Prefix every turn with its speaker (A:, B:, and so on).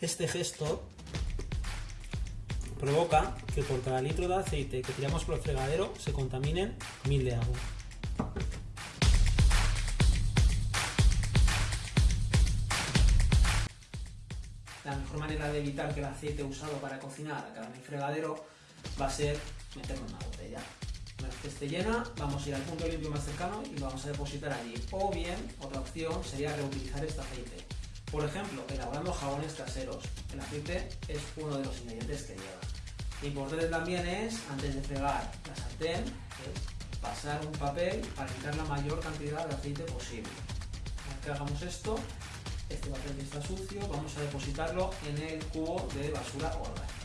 A: Este gesto provoca que por cada litro de aceite que tiramos por el fregadero se contaminen mil de agua. La mejor manera de evitar que el aceite usado para cocinar acabe en el fregadero va a ser meterlo en una botella. Una vez que esté llena, vamos a ir al punto limpio más cercano y lo vamos a depositar allí. O bien, otra opción sería reutilizar este aceite. Por ejemplo, elaborando jabones caseros. El aceite es uno de los ingredientes que lleva. Importante también es, antes de fregar la sartén, pasar un papel para quitar la mayor cantidad de aceite posible. Una vez que hagamos esto, este papel que está sucio, vamos a depositarlo en el cubo de basura orgánica.